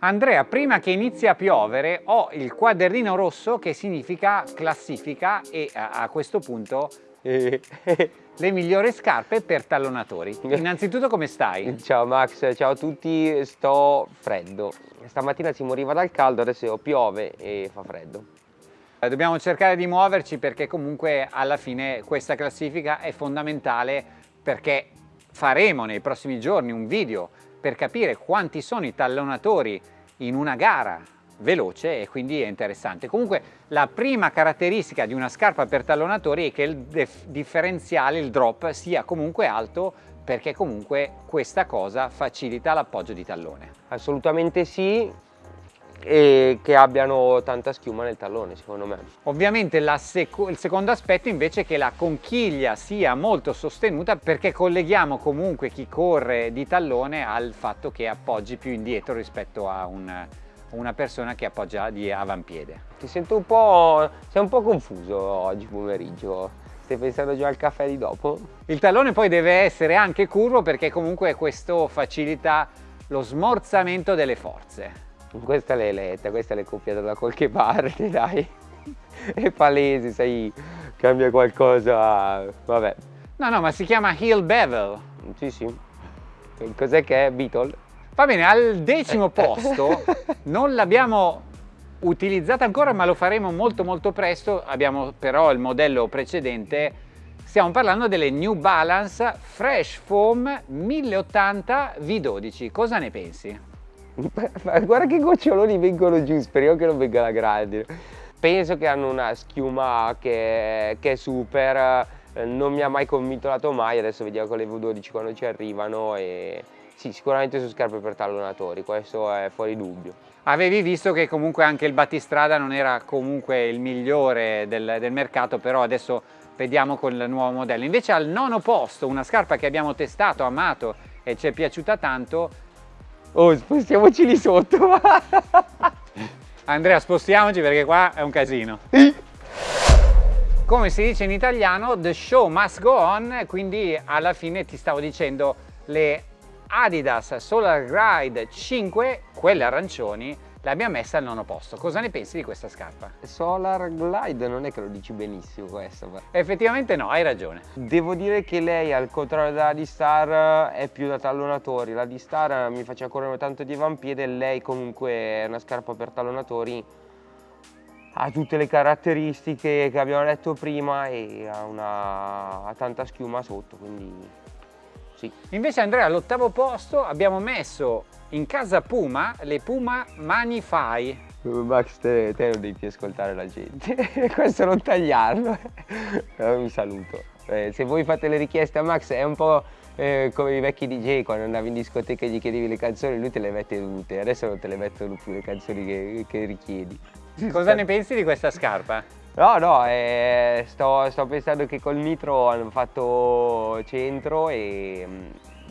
Andrea, prima che inizi a piovere ho il quadernino rosso che significa classifica e a, questo punto eh, le migliori scarpe per tallonatori. Innanzitutto come stai? Ciao Max, ciao a tutti, sto freddo. Stamattina si moriva dal caldo, adesso piove e fa freddo. Eh, dobbiamo cercare di muoverci perché comunque alla fine questa classifica è fondamentale perché faremo nei prossimi giorni un video per capire quanti sono i tallonatori in una gara veloce e quindi è interessante. Comunque la prima caratteristica di una scarpa per tallonatori è che il differenziale, il drop, sia comunque alto perché comunque questa cosa facilita l'appoggio di tallone. Assolutamente sì, e che abbiano tanta schiuma nel tallone secondo me. Ovviamente seco il secondo aspetto invece è che la conchiglia sia molto sostenuta perché colleghiamo comunque chi corre di tallone al fatto che appoggi più indietro rispetto a un, una persona che appoggia di avampiede. Ti sento un po', sei un po' confuso oggi pomeriggio. Stai pensando già al caffè di dopo? Il tallone poi deve essere anche curvo perché comunque questo facilita lo smorzamento delle forze. Questa l'hai letta, questa l'hai copiata da qualche parte, dai. È palese, sai, cambia qualcosa, vabbè. No, no, ma si chiama Heel Bevel. Sì, sì. Cos'è che è Beetle? Va bene, al decimo posto non l'abbiamo utilizzata ancora, ma lo faremo molto molto presto. Abbiamo però il modello precedente. Stiamo parlando delle New Balance Fresh Foam 1080 V12. Cosa ne pensi? guarda che goccioloni vengono giù, speriamo che non venga la grande. Penso che hanno una schiuma che, che è super, non mi ha mai convinto la Tomai, adesso vediamo con le V12 quando ci arrivano e sì, sicuramente sono scarpe per tallonatori, questo è fuori dubbio. Avevi visto che comunque anche il battistrada non era comunque il migliore del, del mercato, però adesso vediamo con il nuovo modello. Invece al nono posto, una scarpa che abbiamo testato, amato e ci è piaciuta tanto, Oh, spostiamoci lì sotto. Andrea, spostiamoci perché qua è un casino. Come si dice in italiano, the show must go on, quindi alla fine ti stavo dicendo le Adidas Solar Glide 5, quelle arancioni, l'abbiamo messa al nono posto. Cosa ne pensi di questa scarpa? Solar Glide non è che lo dici benissimo questo. Effettivamente no, hai ragione. Devo dire che lei al contrario della D-Star è più da tallonatori. La D-Star mi faceva correre tanto di avampiede, lei comunque è una scarpa per tallonatori ha tutte le caratteristiche che abbiamo detto prima e ha, una, ha tanta schiuma sotto, quindi sì. Invece Andrea all'ottavo posto abbiamo messo in casa Puma le Puma Manify. Max te, te non devi ascoltare la gente, questo non tagliarlo. Un saluto. Eh, se voi fate le richieste a Max è un po' eh, come i vecchi DJ quando andavi in discoteca e gli chiedevi le canzoni, lui te le mette tutte, adesso non te le mettono più le canzoni che, che richiedi. Cosa ne pensi di questa scarpa? No, no, eh, sto, sto, pensando che col nitro hanno fatto centro e mm,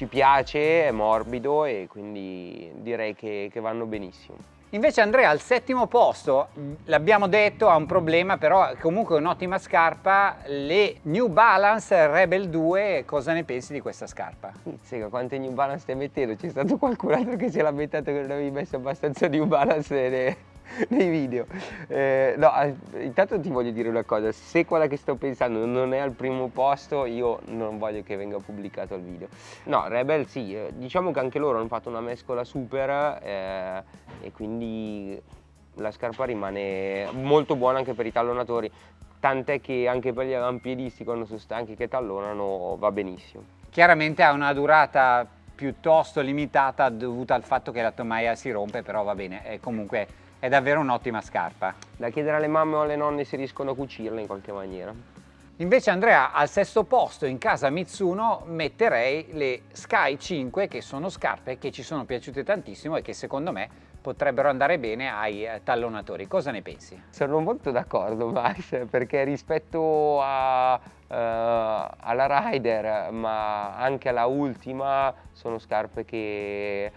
ci piace, è morbido e quindi direi che, che vanno benissimo. Invece Andrea al settimo posto, l'abbiamo detto, ha un problema, però comunque un'ottima scarpa, le New Balance Rebel 2, cosa ne pensi di questa scarpa? Sega, quante New Balance stai mettendo? C'è stato qualcun altro che si è lamentato che non avevi messo abbastanza New Balance nei video. Eh, no, eh, intanto ti voglio dire una cosa, se quella che sto pensando non è al primo posto, io non voglio che venga pubblicato il video. No, Rebel sì, eh, diciamo che anche loro hanno fatto una mescola super eh, e quindi la scarpa rimane molto buona anche per i tallonatori, tant'è che anche per gli avampiedisti quando sono stanchi che tallonano va benissimo. Chiaramente ha una durata piuttosto limitata dovuta al fatto che la tomaia si rompe, però va bene, è comunque è davvero un'ottima scarpa. Da chiedere alle mamme o alle nonne se riescono a cucirla in qualche maniera. Invece Andrea al sesto posto in casa Mitsuno metterei le Sky 5 che sono scarpe che ci sono piaciute tantissimo e che secondo me potrebbero andare bene ai eh, tallonatori. Cosa ne pensi? Sono molto d'accordo Max perché rispetto a, uh, alla Rider ma anche alla Ultima sono scarpe che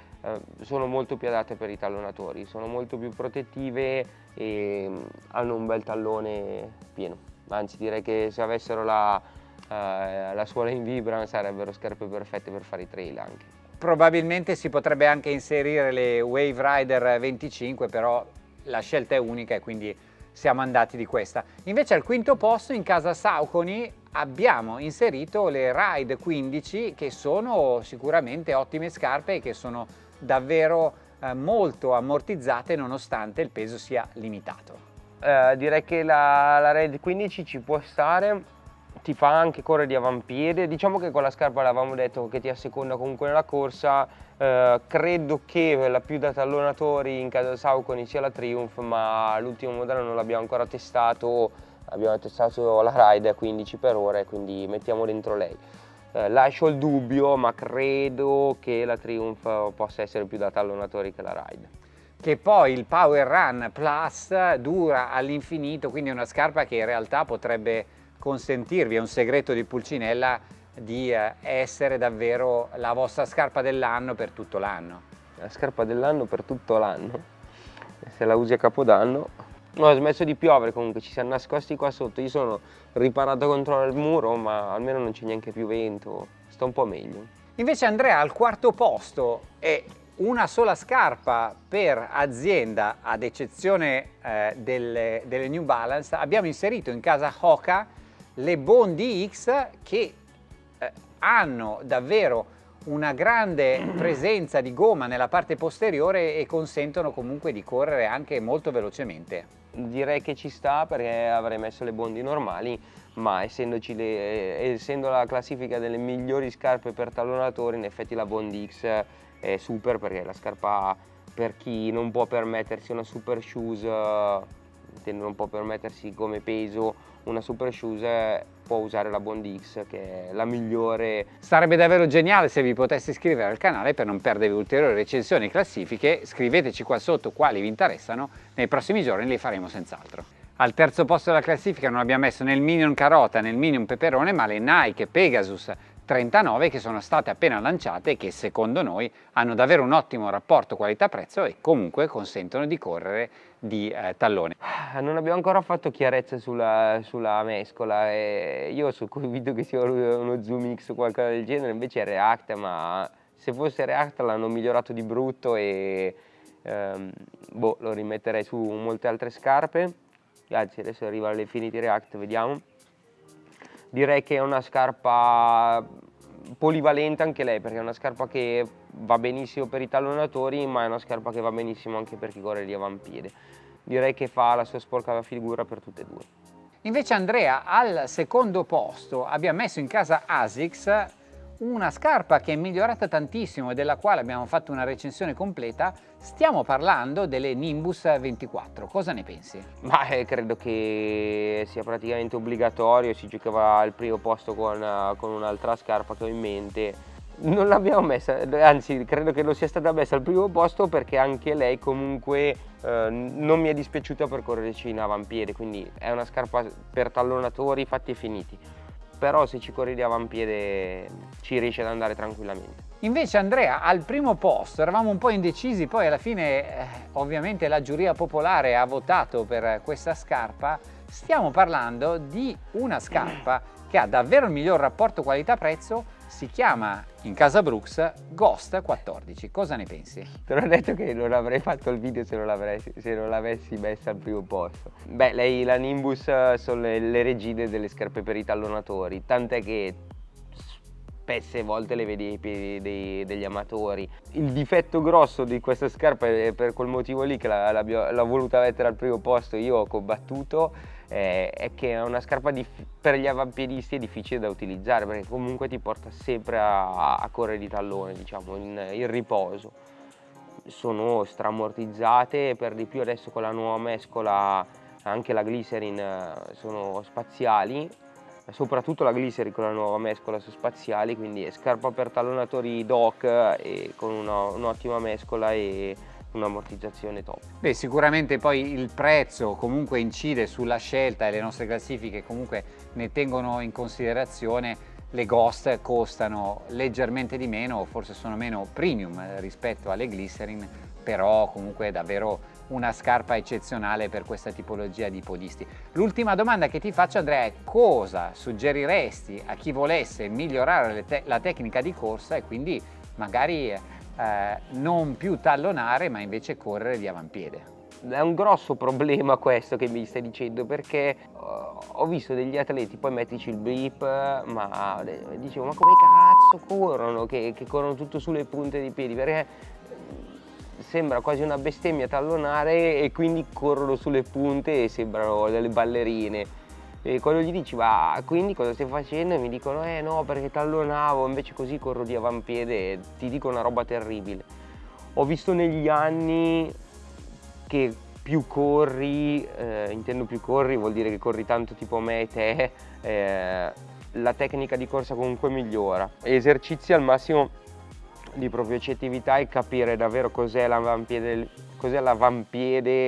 sono molto più adatte per i tallonatori, sono molto più protettive e hanno un bel tallone pieno. Anzi direi che se avessero la, uh, la suola in vibram sarebbero scarpe perfette per fare i trail anche. probabilmente si potrebbe anche inserire le Wave Rider 25 però la scelta è unica e quindi siamo andati di questa. Invece al quinto posto in casa Sauconi abbiamo inserito le Ride 15 che sono sicuramente ottime scarpe e che sono davvero eh, molto ammortizzate nonostante il peso sia limitato. Eh, direi che la, la Ride 15 ci può stare, ti fa anche correre di avampiede, diciamo che con la scarpa l'avevamo detto che ti asseconda comunque nella corsa, eh, credo che la più da tallonatori in casa Sauconi sia la Triumph, ma l'ultimo modello non l'abbiamo ancora testato, abbiamo testato la Ride 15 per ora quindi mettiamo dentro lei. Eh, lascio il dubbio, ma credo che la Triumph possa essere più da tallonatori che la Ride che poi il Power Run Plus dura all'infinito, quindi è una scarpa che in realtà potrebbe consentirvi, è un segreto di Pulcinella, di eh, essere davvero la vostra scarpa dell'anno per tutto l'anno. La scarpa dell'anno per tutto l'anno? Se la usi a Capodanno? No, ha smesso di piovere comunque, ci siamo nascosti qua sotto, io sono riparato contro il muro ma almeno non c'è neanche più vento, sta un po' meglio. Invece Andrea al quarto posto è una sola scarpa per azienda ad eccezione eh, delle, delle New Balance abbiamo inserito in casa Hoka le Bondi X che eh, hanno davvero una grande presenza di gomma nella parte posteriore e consentono comunque di correre anche molto velocemente. Direi che ci sta perché avrei messo le bondi normali ma le, essendo la classifica delle migliori scarpe per tallonatori in effetti la Bondi X è super perché è la scarpa per chi non può permettersi una super shoes non può permettersi come peso una super shoes può usare la Bond X che è la migliore. Sarebbe davvero geniale se vi poteste iscrivere al canale per non perdere ulteriori recensioni e classifiche, scriveteci qua sotto quali vi interessano, nei prossimi giorni li faremo senz'altro. Al terzo posto della classifica non abbiamo messo né il Minion Carota né il Minion Peperone ma le Nike Pegasus 39 che sono state appena lanciate e che secondo noi hanno davvero un ottimo rapporto qualità-prezzo e comunque consentono di correre di eh, tallone. Ah, non abbiamo ancora fatto chiarezza sulla, sulla mescola e io sono convinto che sia uno Zoom X o qualcosa del genere, invece è React, ma se fosse React l'hanno migliorato di brutto e ehm, boh, lo rimetterei su molte altre scarpe. Anzi, adesso arriva all'Infinity React, vediamo direi che è una scarpa polivalente anche lei perché è una scarpa che va benissimo per i tallonatori ma è una scarpa che va benissimo anche per chi corre di avampiede direi che fa la sua sporca figura per tutte e due. Invece Andrea al secondo posto abbiamo messo in casa ASICS una scarpa che è migliorata tantissimo e della quale abbiamo fatto una recensione completa, stiamo parlando delle Nimbus 24, cosa ne pensi? Ma eh, credo che sia praticamente obbligatorio, si giocava al primo posto con, uh, con un'altra scarpa che ho in mente, non l'abbiamo messa, anzi credo che lo sia stata messa al primo posto perché anche lei comunque eh, non mi è dispiaciuta per correrci in avampiede, quindi è una scarpa per tallonatori fatti e finiti però se ci corri di avampiede ci riesce ad andare tranquillamente. Invece Andrea al primo posto eravamo un po' indecisi, poi alla fine eh, ovviamente la giuria popolare ha votato per questa scarpa, stiamo parlando di una scarpa che ha davvero il miglior rapporto qualità-prezzo si chiama in casa Brooks Ghost 14. Cosa ne pensi? Te l'ho detto che non avrei fatto il video se non l'avessi messa al primo posto. Beh, lei, la Nimbus sono le, le regine delle scarpe per i tallonatori, tant'è che spesse volte le vedi ai piedi dei, degli amatori. Il difetto grosso di questa scarpa è per quel motivo lì che l'ho voluta mettere al primo posto, io ho combattuto eh, è che è una scarpa per gli avampiedisti è difficile da utilizzare perché comunque ti porta sempre a, a correre di tallone, diciamo, in, in riposo. Sono stramortizzate per di più adesso con la nuova mescola anche la glycerin eh, sono spaziali soprattutto la glycerin con la nuova mescola su spaziali quindi scarpa per tallonatori doc e con un'ottima mescola e un'ammortizzazione top. Beh, sicuramente poi il prezzo comunque incide sulla scelta e le nostre classifiche comunque ne tengono in considerazione le Ghost costano leggermente di meno, forse sono meno premium rispetto alle Glycerin, però comunque è davvero una scarpa eccezionale per questa tipologia di podisti. L'ultima domanda che ti faccio Andrea è cosa suggeriresti a chi volesse migliorare te la tecnica di corsa e quindi magari eh, non più tallonare ma invece correre di avampiede. È un grosso problema questo che mi stai dicendo perché uh, ho visto degli atleti, poi mettici il blip, ma dicevo ma come cazzo corrono che, che corrono tutto sulle punte dei piedi perché sembra quasi una bestemmia tallonare e quindi corrono sulle punte e sembrano delle ballerine. E quando gli dici ma quindi cosa stai facendo? E mi dicono eh no perché tallonavo, invece così corro di avampiede e ti dico una roba terribile. Ho visto negli anni che più corri, eh, intendo più corri, vuol dire che corri tanto tipo me e te, eh, la tecnica di corsa comunque migliora. Esercizi al massimo di propriocettività e capire davvero cos'è l'avampiede, cos'è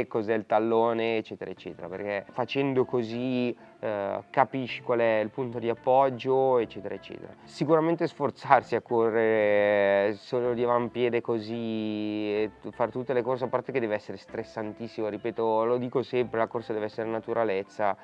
cos'è il tallone, eccetera, eccetera, perché facendo così eh, capisci qual è il punto di appoggio, eccetera, eccetera. Sicuramente sforzarsi a correre solo di avampiede così fare tutte le corse, a parte che deve essere stressantissimo, ripeto, lo dico sempre, la corsa deve essere naturalezza,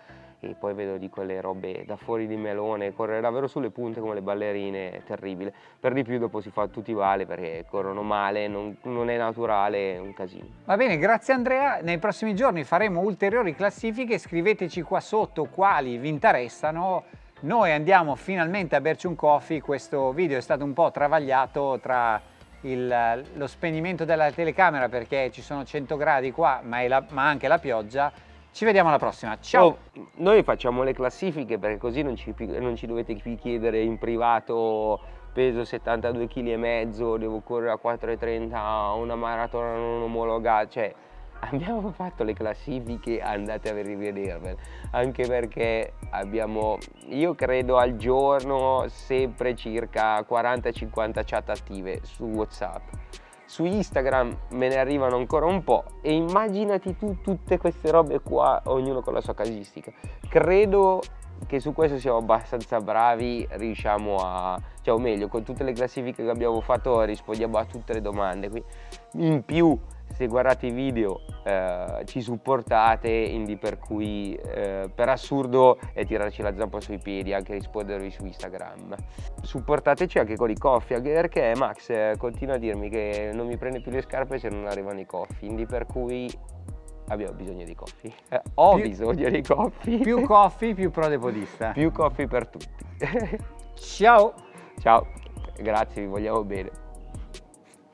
e poi vedo di quelle robe da fuori di melone, correre davvero sulle punte come le ballerine, è terribile. Per di più dopo si fa tutti vale perché corrono male, non, non è naturale, è un casino. Va bene, grazie Andrea, nei prossimi giorni faremo ulteriori classifiche, scriveteci qua sotto quali vi interessano. Noi andiamo finalmente a berci un coffee, questo video è stato un po' travagliato tra il, lo spegnimento della telecamera perché ci sono 100 gradi qua ma, la, ma anche la pioggia ci vediamo alla prossima, ciao! Oh, noi facciamo le classifiche perché così non ci, non ci dovete più chiedere in privato peso 72 kg e mezzo, devo correre a 4,30 una maratona non omologata, cioè abbiamo fatto le classifiche, andate a rivedervele, anche perché abbiamo, io credo al giorno sempre circa 40-50 chat attive su Whatsapp su Instagram me ne arrivano ancora un po' e immaginati tu tutte queste robe qua, ognuno con la sua casistica. Credo che su questo siamo abbastanza bravi, riusciamo a, cioè o meglio, con tutte le classifiche che abbiamo fatto rispondiamo a tutte le domande. In più se guardate i video eh, ci supportate, quindi per cui eh, per assurdo è tirarci la zampa sui piedi, anche rispondervi su Instagram. Supportateci anche con i coffee, anche perché Max eh, continua a dirmi che non mi prende più le scarpe se non arrivano i coffee, quindi per cui abbiamo bisogno di coffee. Eh, ho più, bisogno di coffee. Più coffee, più pro podista. più coffee per tutti. Ciao! Ciao, grazie, vi vogliamo bene.